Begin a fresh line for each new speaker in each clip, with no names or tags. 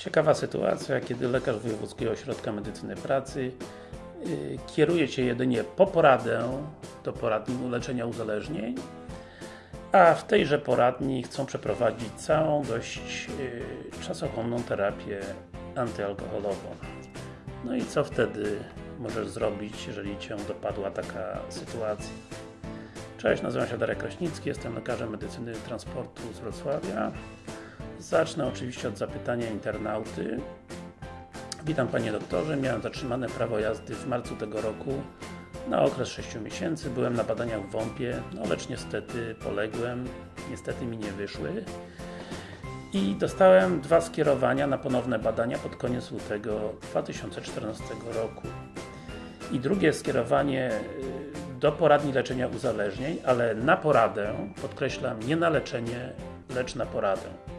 Ciekawa sytuacja, kiedy lekarz Wojewódzkiego Ośrodka Medycyny Pracy yy, kieruje Cię jedynie po poradę do poradni leczenia uzależnień, a w tejże poradni chcą przeprowadzić całą dość yy, czasochłonną terapię antyalkoholową. No i co wtedy możesz zrobić, jeżeli Cię dopadła taka sytuacja? Cześć, nazywam się Darek Kraśnicki, jestem lekarzem medycyny transportu z Wrocławia. Zacznę oczywiście od zapytania internauty. Witam Panie Doktorze, miałem zatrzymane prawo jazdy w marcu tego roku na okres 6 miesięcy. Byłem na badaniach w WOMP-ie, no lecz niestety poległem, niestety mi nie wyszły. I dostałem dwa skierowania na ponowne badania pod koniec lutego 2014 roku. I drugie skierowanie y, do poradni leczenia uzależnień, ale na poradę, podkreślam, nie na leczenie, lecz na poradę.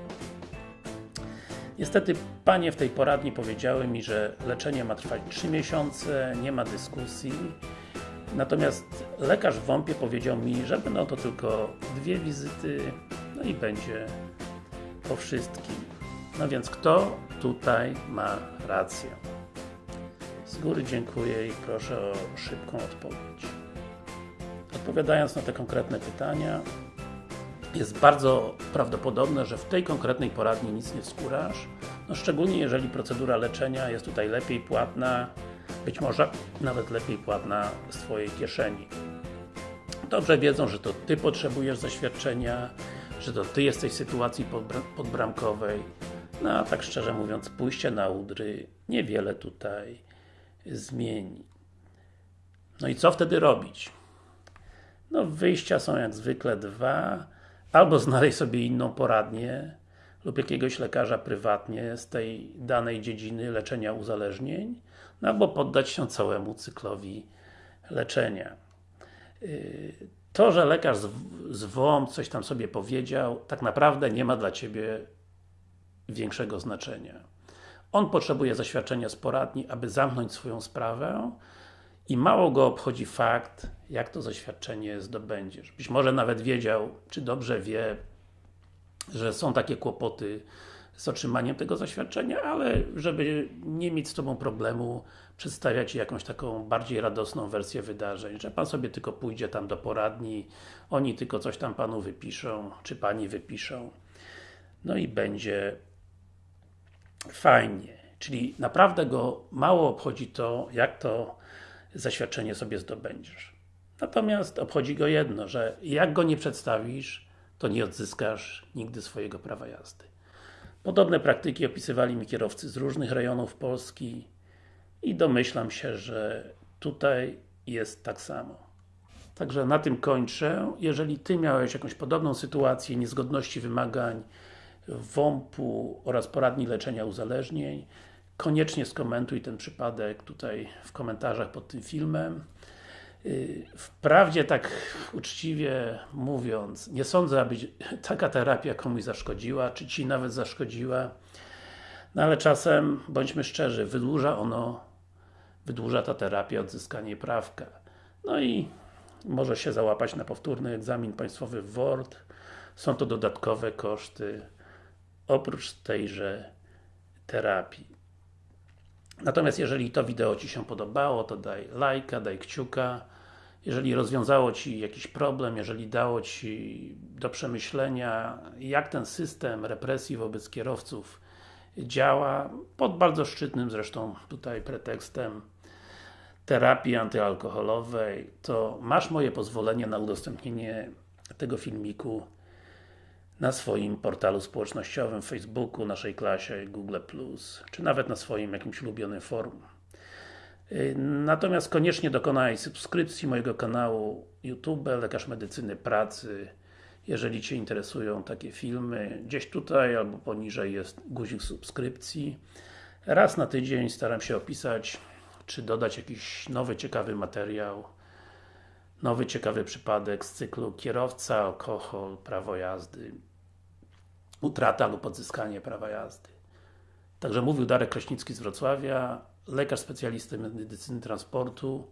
Niestety Panie w tej poradni powiedziały mi, że leczenie ma trwać 3 miesiące, nie ma dyskusji. Natomiast lekarz w WOMP-ie powiedział mi, że będą to tylko dwie wizyty, no i będzie po wszystkim. No więc kto tutaj ma rację? Z góry dziękuję i proszę o szybką odpowiedź. Odpowiadając na te konkretne pytania, jest bardzo prawdopodobne, że w tej konkretnej poradni nic nie skórasz, no szczególnie jeżeli procedura leczenia jest tutaj lepiej płatna, być może nawet lepiej płatna z Twojej kieszeni. Dobrze wiedzą, że to Ty potrzebujesz zaświadczenia, że to Ty jesteś w sytuacji podbramkowej, no a tak szczerze mówiąc, pójście na udry niewiele tutaj zmieni. No i co wtedy robić? No wyjścia są jak zwykle dwa, albo znaleźć sobie inną poradnię lub jakiegoś lekarza prywatnie z tej danej dziedziny leczenia uzależnień, no albo poddać się całemu cyklowi leczenia. Yy, to, że lekarz z WOM coś tam sobie powiedział, tak naprawdę nie ma dla Ciebie większego znaczenia. On potrzebuje zaświadczenia z poradni, aby zamknąć swoją sprawę i mało go obchodzi fakt, jak to zaświadczenie zdobędziesz. Być może nawet wiedział, czy dobrze wie, że są takie kłopoty z otrzymaniem tego zaświadczenia, ale żeby nie mieć z Tobą problemu, przedstawiać jakąś taką bardziej radosną wersję wydarzeń, że Pan sobie tylko pójdzie tam do poradni, oni tylko coś tam Panu wypiszą, czy Pani wypiszą, no i będzie fajnie. Czyli naprawdę go mało obchodzi to, jak to zaświadczenie sobie zdobędziesz. Natomiast obchodzi go jedno, że jak go nie przedstawisz, to nie odzyskasz nigdy swojego prawa jazdy. Podobne praktyki opisywali mi kierowcy z różnych rejonów Polski i domyślam się, że tutaj jest tak samo. Także na tym kończę. Jeżeli Ty miałeś jakąś podobną sytuację niezgodności wymagań WOMP-u oraz poradni leczenia uzależnień, koniecznie skomentuj ten przypadek tutaj w komentarzach pod tym filmem. Y, wprawdzie tak uczciwie mówiąc, nie sądzę, aby taka terapia komuś zaszkodziła, czy Ci nawet zaszkodziła, no ale czasem, bądźmy szczerzy, wydłuża ono, wydłuża ta terapia odzyskanie prawka. No i może się załapać na powtórny egzamin państwowy w WORD. Są to dodatkowe koszty oprócz tejże terapii. Natomiast jeżeli to wideo Ci się podobało, to daj lajka, daj kciuka. Jeżeli rozwiązało Ci jakiś problem, jeżeli dało Ci do przemyślenia, jak ten system represji wobec kierowców działa, pod bardzo szczytnym zresztą tutaj pretekstem terapii antyalkoholowej, to masz moje pozwolenie na udostępnienie tego filmiku na swoim portalu społecznościowym, Facebooku, naszej klasie, Google+, czy nawet na swoim jakimś ulubionym forum. Y, natomiast koniecznie dokonaj subskrypcji mojego kanału YouTube, Lekarz Medycyny Pracy, jeżeli Cię interesują takie filmy. Gdzieś tutaj albo poniżej jest guzik subskrypcji. Raz na tydzień staram się opisać, czy dodać jakiś nowy, ciekawy materiał, nowy, ciekawy przypadek z cyklu kierowca, alkohol, prawo jazdy utrata lub odzyskanie prawa jazdy. Także mówił Darek Kraśnicki z Wrocławia, lekarz specjalista medycyny transportu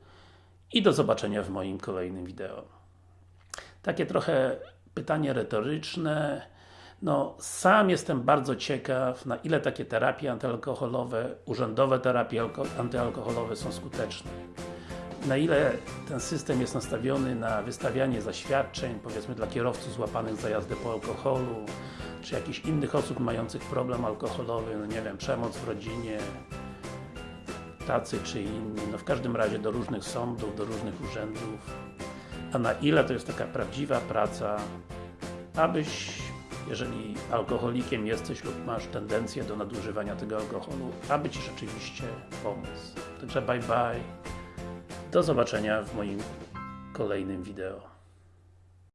i do zobaczenia w moim kolejnym wideo. Takie trochę pytanie retoryczne, No, sam jestem bardzo ciekaw, na ile takie terapie antyalkoholowe, urzędowe terapie alko- antyalkoholowe są skuteczne. Na ile ten system jest nastawiony na wystawianie zaświadczeń, powiedzmy dla kierowców złapanych za jazdę po alkoholu, czy jakichś innych osób mających problem alkoholowy, no nie wiem, przemoc w rodzinie, tacy czy inni, no w każdym razie do różnych sądów, do różnych urzędów, a na ile to jest taka prawdziwa praca, abyś, jeżeli alkoholikiem jesteś lub masz tendencję do nadużywania tego alkoholu, aby Ci rzeczywiście pomóc. Także bye bye, do zobaczenia w moim kolejnym wideo.